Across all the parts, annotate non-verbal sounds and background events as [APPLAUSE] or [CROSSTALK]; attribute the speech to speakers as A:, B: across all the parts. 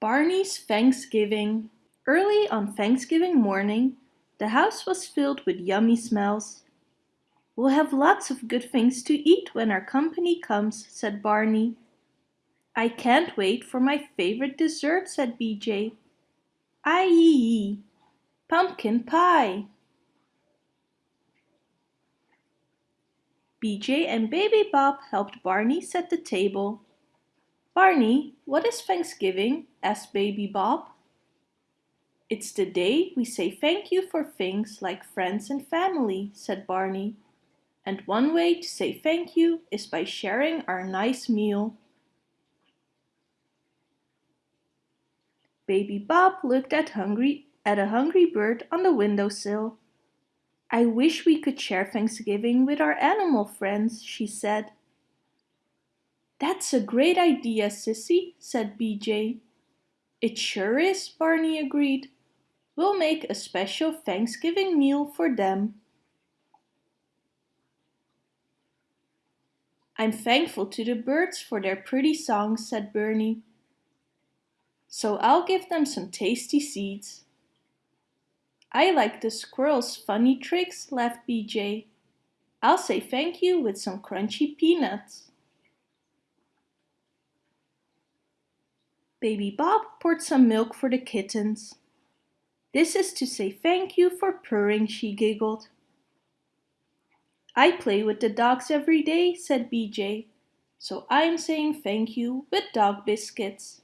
A: Barney's Thanksgiving Early on Thanksgiving morning, the house was filled with yummy smells. We'll have lots of good things to eat when our company comes, said Barney. I can't wait for my favorite dessert, said BJ. Aye, pumpkin pie. BJ and Baby Bop helped Barney set the table. Barney, what is Thanksgiving? asked Baby Bop. It's the day we say thank you for things like friends and family, said Barney. And one way to say thank you is by sharing our nice meal. Baby Bop looked at hungry at a hungry bird on the windowsill. I wish we could share Thanksgiving with our animal friends, she said. That's a great idea, Sissy, said BJ. It sure is, Barney agreed. We'll make a special Thanksgiving meal for them. I'm thankful to the birds for their pretty songs, said Bernie. So I'll give them some tasty seeds. I like the squirrel's funny tricks, laughed BJ. I'll say thank you with some crunchy peanuts. Baby Bop poured some milk for the kittens. This is to say thank you for purring, she giggled. I play with the dogs every day, said BJ, so I'm saying thank you with dog biscuits.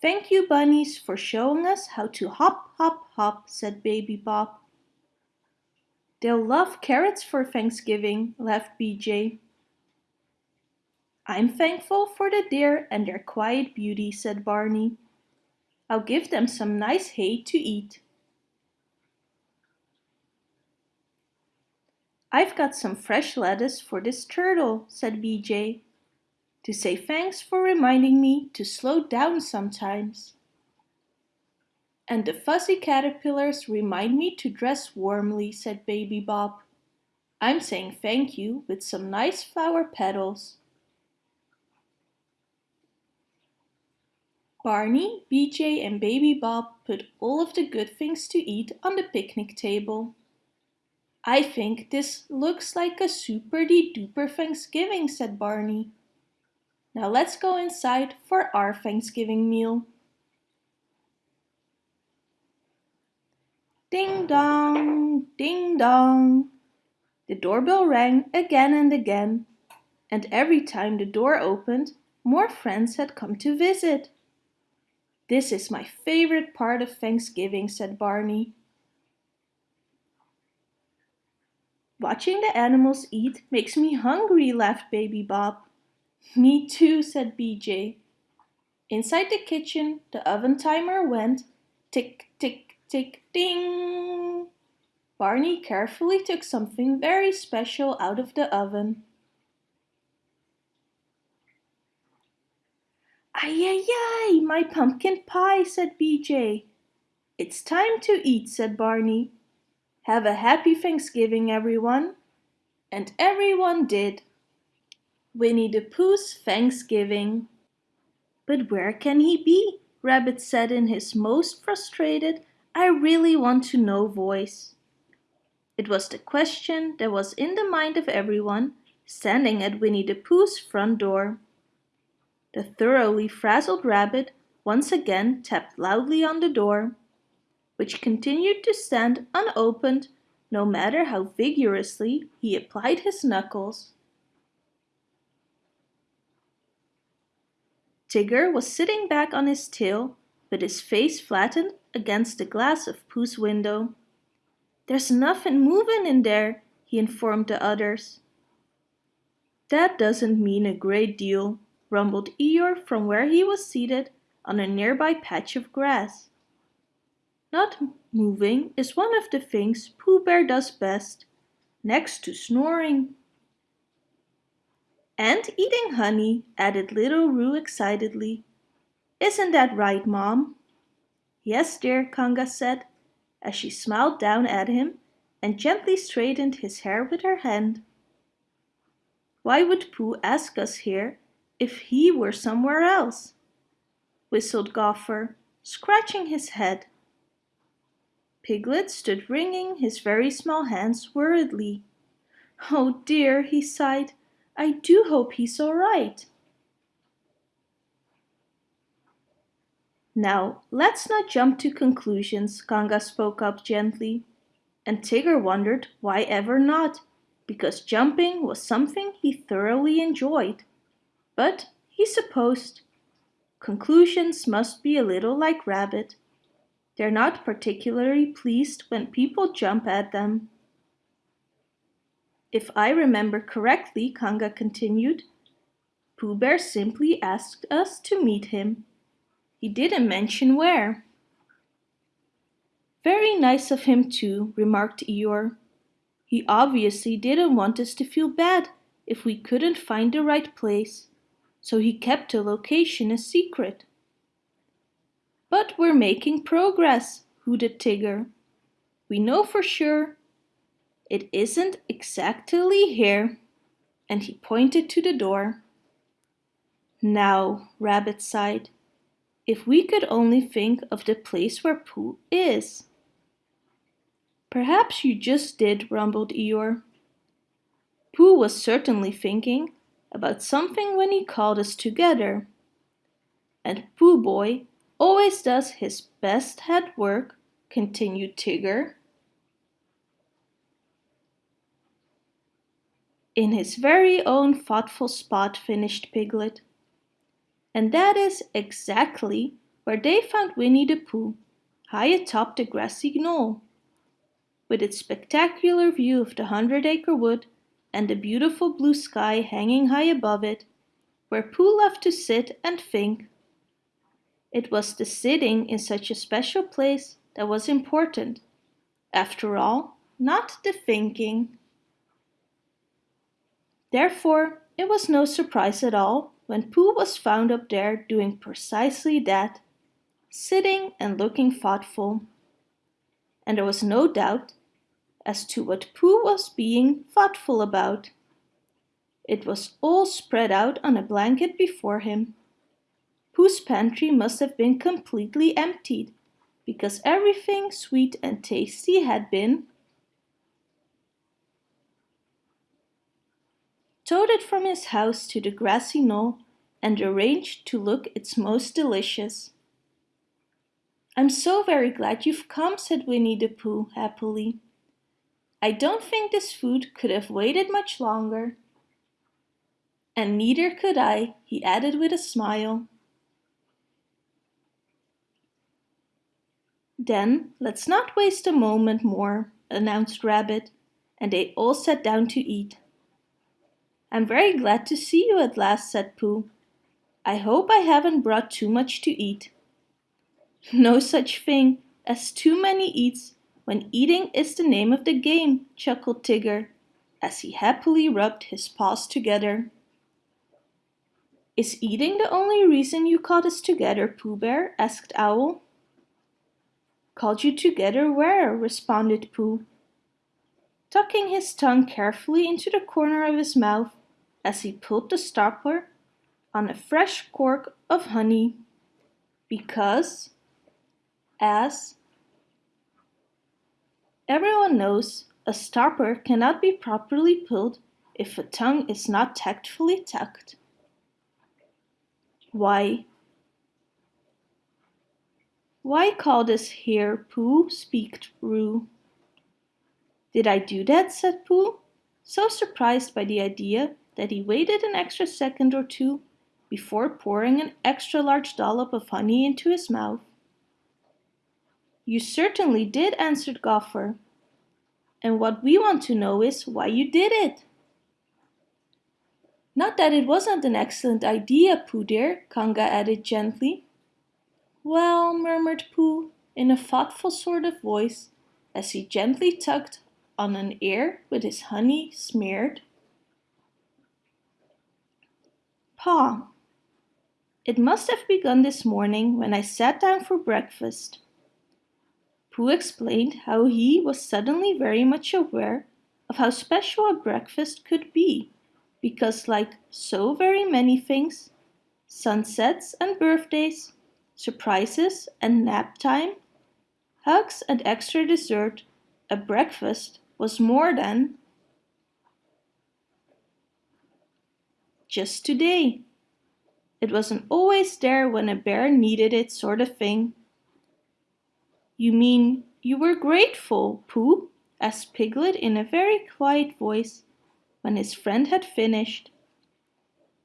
A: Thank you, bunnies, for showing us how to hop, hop, hop, said Baby Bop. They'll love carrots for Thanksgiving, laughed BJ. I'm thankful for the deer and their quiet beauty, said Barney. I'll give them some nice hay to eat. I've got some fresh lettuce for this turtle, said BJ, to say thanks for reminding me to slow down sometimes. And the fuzzy caterpillars remind me to dress warmly, said Baby Bop. I'm saying thank you with some nice flower petals. Barney, BJ and Baby Bop put all of the good things to eat on the picnic table. I think this looks like a super-de-duper Thanksgiving, said Barney. Now let's go inside for our Thanksgiving meal. Ding dong, ding dong. The doorbell rang again and again, and every time the door opened, more friends had come to visit. This is my favorite part of Thanksgiving, said Barney. Watching the animals eat makes me hungry, laughed Baby Bop. Me too, said BJ. Inside the kitchen, the oven timer went tick, tick, tick, ding. Barney carefully took something very special out of the oven. Ay, ay, ay, my pumpkin pie, said BJ. It's time to eat, said Barney. Have a happy Thanksgiving, everyone. And everyone did. Winnie the Pooh's Thanksgiving. But where can he be? Rabbit said in his most frustrated, I really want to know voice. It was the question that was in the mind of everyone standing at Winnie the Pooh's front door. The thoroughly frazzled rabbit once again tapped loudly on the door, which continued to stand unopened no matter how vigorously he applied his knuckles. Tigger was sitting back on his tail with his face flattened against the glass of Pooh's window. There's nothing moving in there, he informed the others. That doesn't mean a great deal, rumbled Eeyore from where he was seated on a nearby patch of grass. Not moving is one of the things Pooh Bear does best, next to snoring. And eating honey, added little Roo excitedly. Isn't that right, Mom? Yes, dear, Kanga said, as she smiled down at him and gently straightened his hair with her hand. Why would Pooh ask us here if he were somewhere else, whistled Gopher, scratching his head. Piglet stood wringing his very small hands worriedly. Oh dear, he sighed, I do hope he's all right. Now, let's not jump to conclusions, Kanga spoke up gently. And Tigger wondered why ever not, because jumping was something he thoroughly enjoyed. But he supposed conclusions must be a little like Rabbit. They're not particularly pleased when people jump at them. If I remember correctly, Kanga continued, Pooh Bear simply asked us to meet him. He didn't mention where. Very nice of him too, remarked Eeyore. He obviously didn't want us to feel bad if we couldn't find the right place, so he kept the location a secret. But we're making progress, hooted Tigger. We know for sure it isn't exactly here. And he pointed to the door. Now, Rabbit sighed, if we could only think of the place where Pooh is. Perhaps you just did, rumbled Eeyore. Pooh was certainly thinking about something when he called us together. And Pooh Boy always does his best head work, continued Tigger. In his very own thoughtful spot, finished Piglet. And that is exactly where they found Winnie the Pooh, high atop the grassy knoll. With its spectacular view of the Hundred Acre Wood and the beautiful blue sky hanging high above it, where Pooh loved to sit and think it was the sitting in such a special place that was important. After all, not the thinking. Therefore, it was no surprise at all when Pooh was found up there doing precisely that, sitting and looking thoughtful. And there was no doubt as to what Pooh was being thoughtful about. It was all spread out on a blanket before him. Pooh's pantry must have been completely emptied, because everything sweet and tasty had been toted from his house to the grassy knoll and arranged to look its most delicious. I'm so very glad you've come, said Winnie the Pooh happily. I don't think this food could have waited much longer. And neither could I, he added with a smile. Then let's not waste a moment more, announced Rabbit, and they all sat down to eat. I'm very glad to see you at last, said Pooh. I hope I haven't brought too much to eat. No such thing as too many eats when eating is the name of the game, chuckled Tigger, as he happily rubbed his paws together. Is eating the only reason you called us together, Pooh Bear? asked Owl. Called you together where? responded Pooh, tucking his tongue carefully into the corner of his mouth as he pulled the stopper on a fresh cork of honey. Because, as everyone knows, a stopper cannot be properly pulled if a tongue is not tactfully tucked. Why, why call this here Pooh? speaked Roo. Did I do that? said Pooh, so surprised by the idea that he waited an extra second or two before pouring an extra large dollop of honey into his mouth. You certainly did, answered Gopher. And what we want to know is why you did it. Not that it wasn't an excellent idea, Pooh dear, Kanga added gently. Well, murmured Pooh, in a thoughtful sort of voice, as he gently tugged on an ear with his honey smeared. paw. it must have begun this morning when I sat down for breakfast. Pooh explained how he was suddenly very much aware of how special a breakfast could be, because like so very many things, sunsets and birthdays, surprises and nap time, hugs and extra dessert, a breakfast was more than just today. It wasn't always there when a bear needed it sort of thing. You mean you were grateful, Pooh? asked Piglet in a very quiet voice when his friend had finished.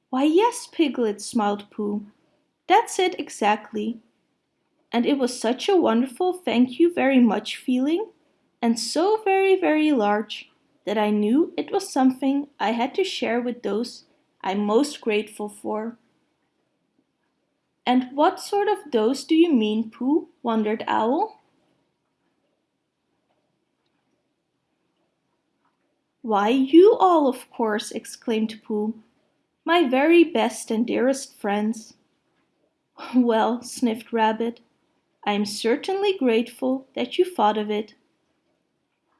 A: Why yes, Piglet, smiled Pooh. That's it exactly. And it was such a wonderful thank you very much feeling, and so very, very large, that I knew it was something I had to share with those I'm most grateful for. And what sort of those do you mean, Pooh? wondered Owl. Why, you all, of course, exclaimed Pooh. My very best and dearest friends. [LAUGHS] Well, sniffed Rabbit, I am certainly grateful that you thought of it.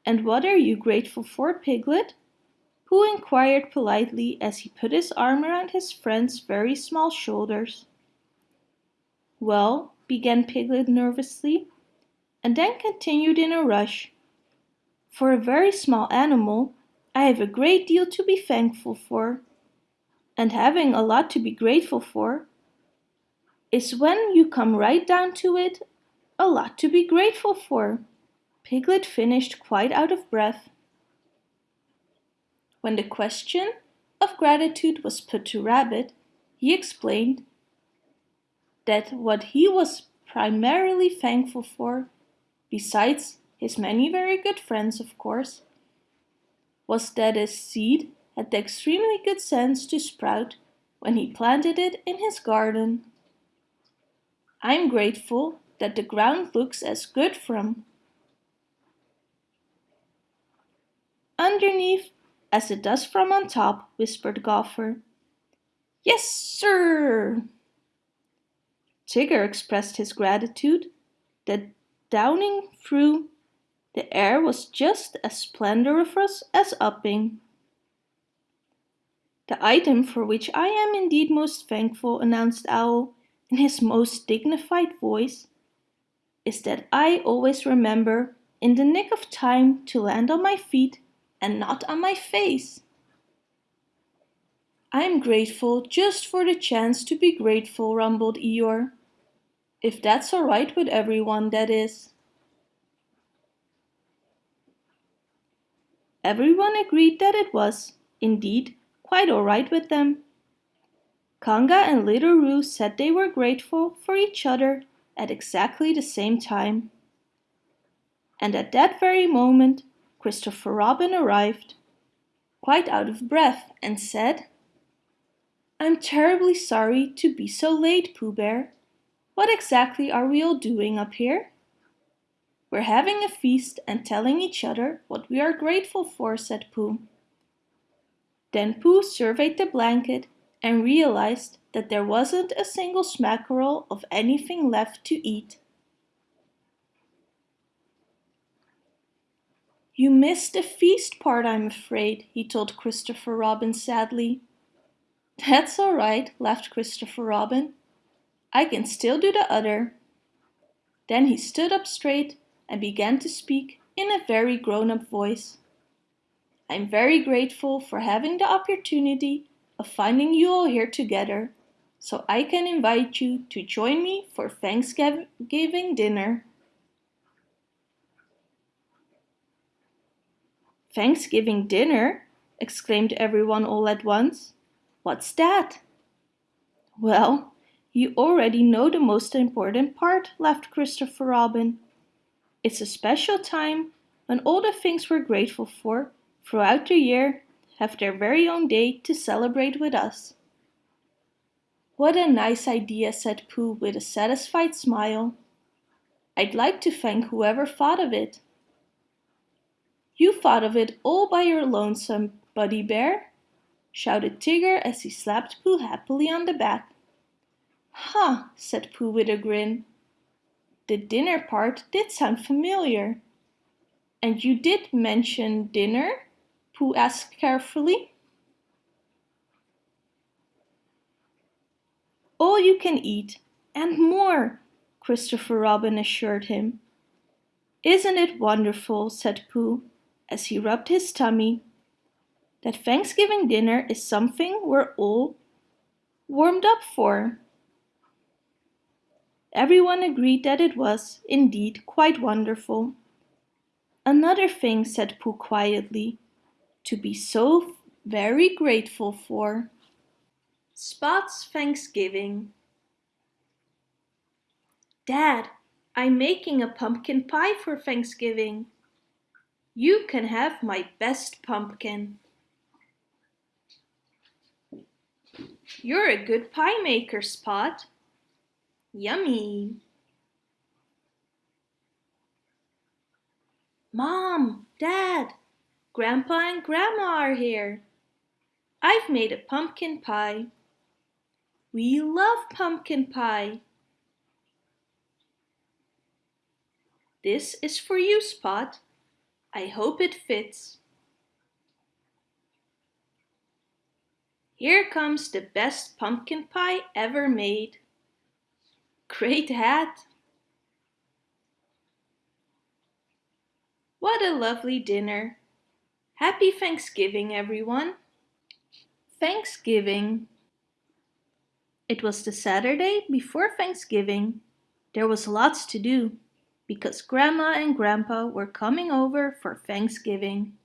A: And what are you grateful for, Piglet? Pooh inquired politely as he put his arm around his friend's very small shoulders. Well, began Piglet nervously, and then continued in a rush. For a very small animal, I have a great deal to be thankful for. And having a lot to be grateful for is when you come right down to it, a lot to be grateful for. Piglet finished quite out of breath. When the question of gratitude was put to Rabbit, he explained that what he was primarily thankful for, besides his many very good friends of course, was that his seed had the extremely good sense to sprout when he planted it in his garden. I'm grateful that the ground looks as good from underneath as it does from on top, whispered Gopher. Yes, sir! Tigger expressed his gratitude that downing through the air was just as splendiferous as upping. The item for which I am indeed most thankful, announced Owl in his most dignified voice, is that I always remember in the nick of time to land on my feet and not on my face. I'm grateful just for the chance to be grateful, rumbled Eeyore. If that's all right with everyone, that is. Everyone agreed that it was, indeed, quite all right with them. Kanga and Little Roo said they were grateful for each other at exactly the same time. And at that very moment, Christopher Robin arrived, quite out of breath, and said, I'm terribly sorry to be so late, Pooh Bear. What exactly are we all doing up here? We're having a feast and telling each other what we are grateful for, said Pooh. Then Pooh surveyed the blanket and realized that there wasn't a single smackerel of anything left to eat. You missed the feast part, I'm afraid, he told Christopher Robin sadly. That's all right, laughed Christopher Robin. I can still do the other. Then he stood up straight and began to speak in a very grown-up voice. I'm very grateful for having the opportunity of finding you all here together so I can invite you to join me for Thanksgiving dinner. Thanksgiving dinner? exclaimed everyone all at once. What's that? Well, you already know the most important part, laughed Christopher Robin. It's a special time when all the things we're grateful for throughout the year have their very own day to celebrate with us. What a nice idea, said Pooh with a satisfied smile. I'd like to thank whoever thought of it. You thought of it all by your lonesome, Buddy Bear, shouted Tigger as he slapped Pooh happily on the back. Huh, said Pooh with a grin. The dinner part did sound familiar. And you did mention dinner? Pooh asked carefully. all you can eat, and more, Christopher Robin assured him. Isn't it wonderful, said Pooh, as he rubbed his tummy, that Thanksgiving dinner is something we're all warmed up for. Everyone agreed that it was, indeed, quite wonderful. Another thing, said Pooh quietly, to be so very grateful for. Spot's Thanksgiving Dad, I'm making a pumpkin pie for Thanksgiving. You can have my best pumpkin. You're a good pie maker, Spot. Yummy. Mom, Dad, Grandpa and Grandma are here. I've made a pumpkin pie. We love pumpkin pie. This is for you, Spot. I hope it fits. Here comes the best pumpkin pie ever made. Great hat! What a lovely dinner. Happy Thanksgiving, everyone. Thanksgiving. It was the Saturday before Thanksgiving. There was lots to do because Grandma and Grandpa were coming over for Thanksgiving.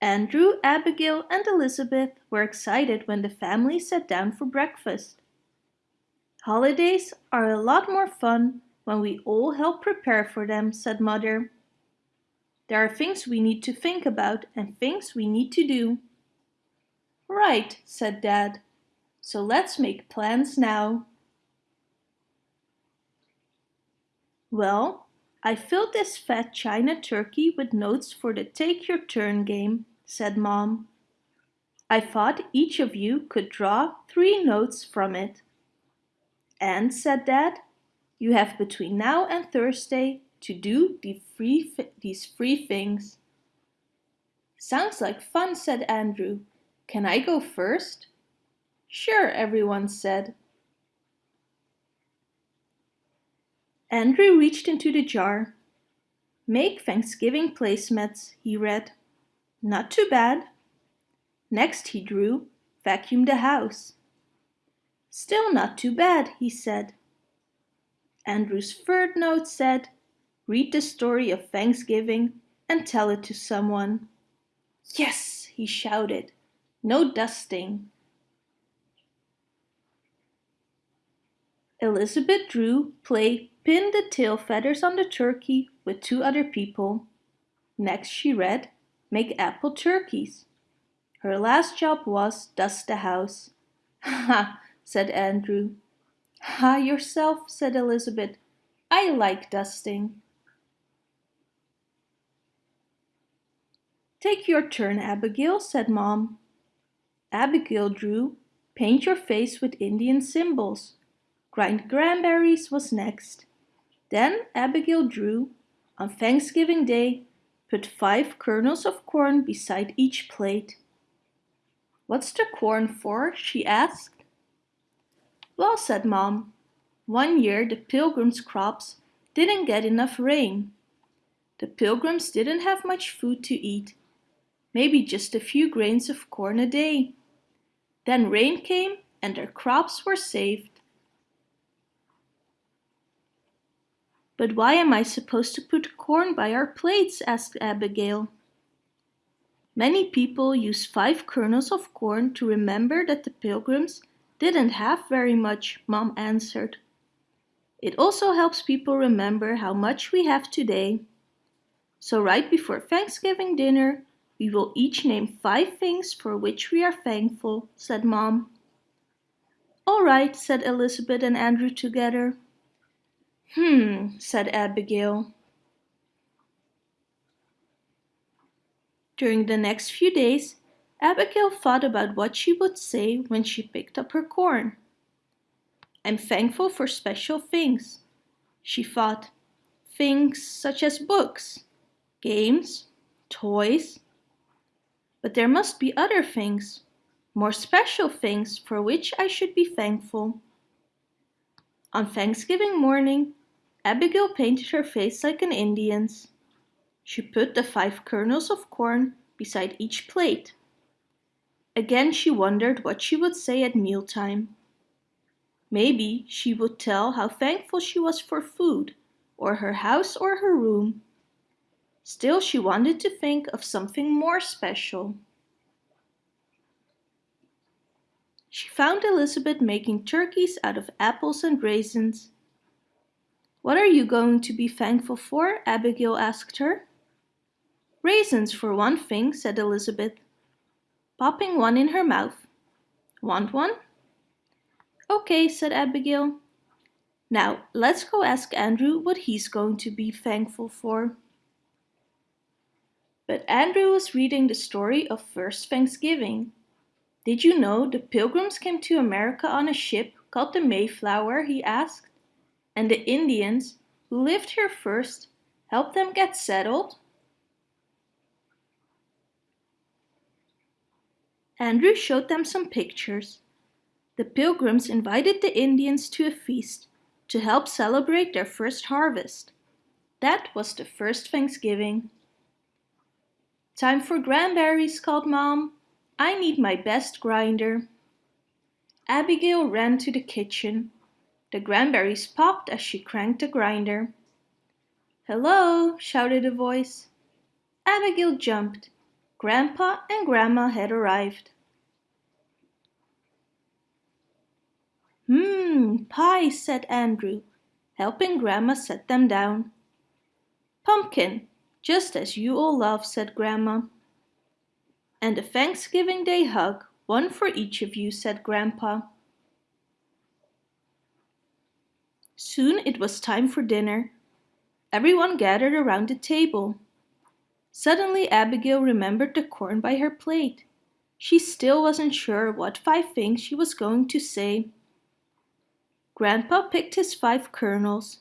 A: Andrew, Abigail and Elizabeth were excited when the family sat down for breakfast. Holidays are a lot more fun when we all help prepare for them, said Mother. There are things we need to think about and things we need to do. Right, said Dad. So let's make plans now. Well, I filled this fat china turkey with notes for the Take Your Turn game, said Mom. I thought each of you could draw three notes from it. And, said Dad, you have between now and Thursday to do the free these things. Sounds like fun, said Andrew. Can I go first? Sure, everyone said. Andrew reached into the jar. Make Thanksgiving placemats, he read. Not too bad. Next he drew, vacuum the house. Still not too bad, he said. Andrew's third note said, read the story of Thanksgiving and tell it to someone. Yes, he shouted. No dusting. Elizabeth drew play pin the tail feathers on the turkey with two other people. Next she read make apple turkeys. Her last job was dust the house. [LAUGHS] Ha, said Andrew. Ha yourself, said Elizabeth. I like dusting. Take your turn, Abigail, said Mom. Abigail drew, paint your face with Indian symbols. Grind cranberries was next. Then Abigail drew, on Thanksgiving Day, Put five kernels of corn beside each plate. What's the corn for? she asked. Well, said Mom, one year the pilgrims' crops didn't get enough rain. The pilgrims didn't have much food to eat, maybe just a few grains of corn a day. Then rain came and their crops were saved. But why am I supposed to put corn by our plates? asked Abigail. Many people use five kernels of corn to remember that the pilgrims didn't have very much, Mom answered. It also helps people remember how much we have today. So right before Thanksgiving dinner, we will each name five things for which we are thankful, said Mom. All right, said Elizabeth and Andrew together. Hmm, said Abigail. During the next few days, Abigail thought about what she would say when she picked up her corn. I'm thankful for special things, she thought. Things such as books, games, toys. But there must be other things, more special things for which I should be thankful. On Thanksgiving morning, Abigail painted her face like an Indian's. She put the five kernels of corn beside each plate. Again she wondered what she would say at mealtime. Maybe she would tell how thankful she was for food, or her house or her room. Still she wanted to think of something more special. She found Elizabeth making turkeys out of apples and raisins. What are you going to be thankful for? Abigail asked her. Raisins for one thing, said Elizabeth, popping one in her mouth. Want one? Okay, said Abigail. Now, let's go ask Andrew what he's going to be thankful for. But Andrew was reading the story of First Thanksgiving. Did you know the pilgrims came to America on a ship called the Mayflower, he asked, and the Indians, who lived here first, helped them get settled? Andrew showed them some pictures. The pilgrims invited the Indians to a feast to help celebrate their first harvest. That was the first Thanksgiving. Time for cranberries, called Mom. I need my best grinder. Abigail ran to the kitchen. The cranberries popped as she cranked the grinder. Hello, shouted a voice. Abigail jumped. Grandpa and Grandma had arrived. Mmm, pie, said Andrew, helping Grandma set them down. Pumpkin, just as you all love, said Grandma. And a Thanksgiving Day hug, one for each of you, said Grandpa. Soon it was time for dinner. Everyone gathered around the table. Suddenly Abigail remembered the corn by her plate. She still wasn't sure what five things she was going to say. Grandpa picked his five kernels.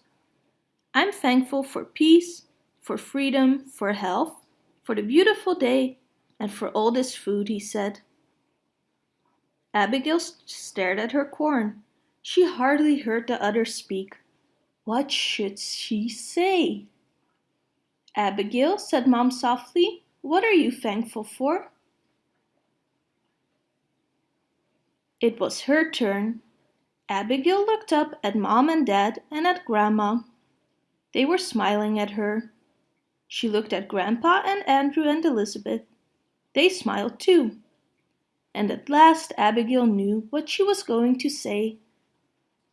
A: I'm thankful for peace, for freedom, for health, for the beautiful day, and for all this food, he said. Abigail stared at her corn. She hardly heard the others speak. What should she say? Abigail, said Mom softly, what are you thankful for? It was her turn. Abigail looked up at Mom and Dad and at Grandma. They were smiling at her. She looked at Grandpa and Andrew and Elizabeth. They smiled too. And at last Abigail knew what she was going to say.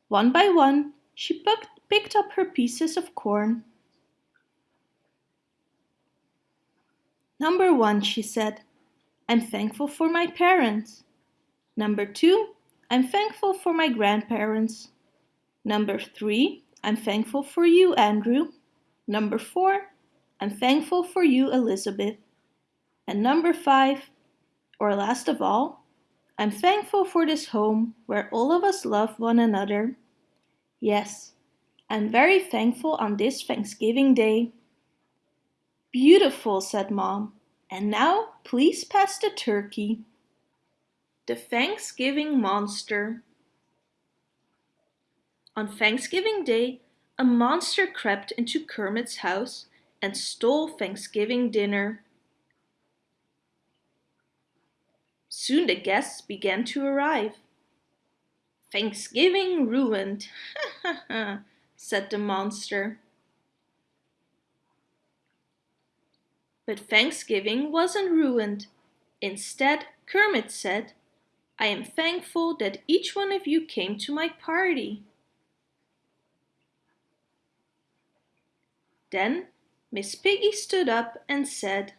A: One by one, she picked up her pieces of corn Number one, she said, I'm thankful for my parents. Number two, I'm thankful for my grandparents. Number three, I'm thankful for you, Andrew. Number four, I'm thankful for you, Elizabeth. And number five, or last of all, I'm thankful for this home where all of us love one another. Yes, I'm very thankful on this Thanksgiving Day Beautiful, said Mom. And now please pass the turkey. The Thanksgiving Monster On Thanksgiving Day, a monster crept into Kermit's house and stole Thanksgiving dinner. Soon the guests began to arrive. Thanksgiving ruined, [LAUGHS] said the monster. But Thanksgiving wasn't ruined. Instead, Kermit said, I am thankful that each one of you came to my party. Then Miss Piggy stood up and said,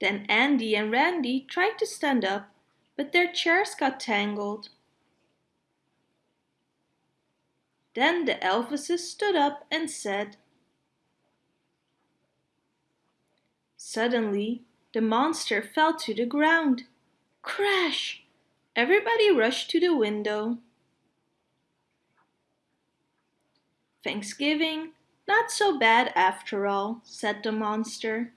A: Then Andy and Randy tried to stand up, but their chairs got tangled. Then the Elvises stood up and said, Suddenly, the monster fell to the ground. Crash! Everybody rushed to the window. Thanksgiving, not so bad after all, said the monster.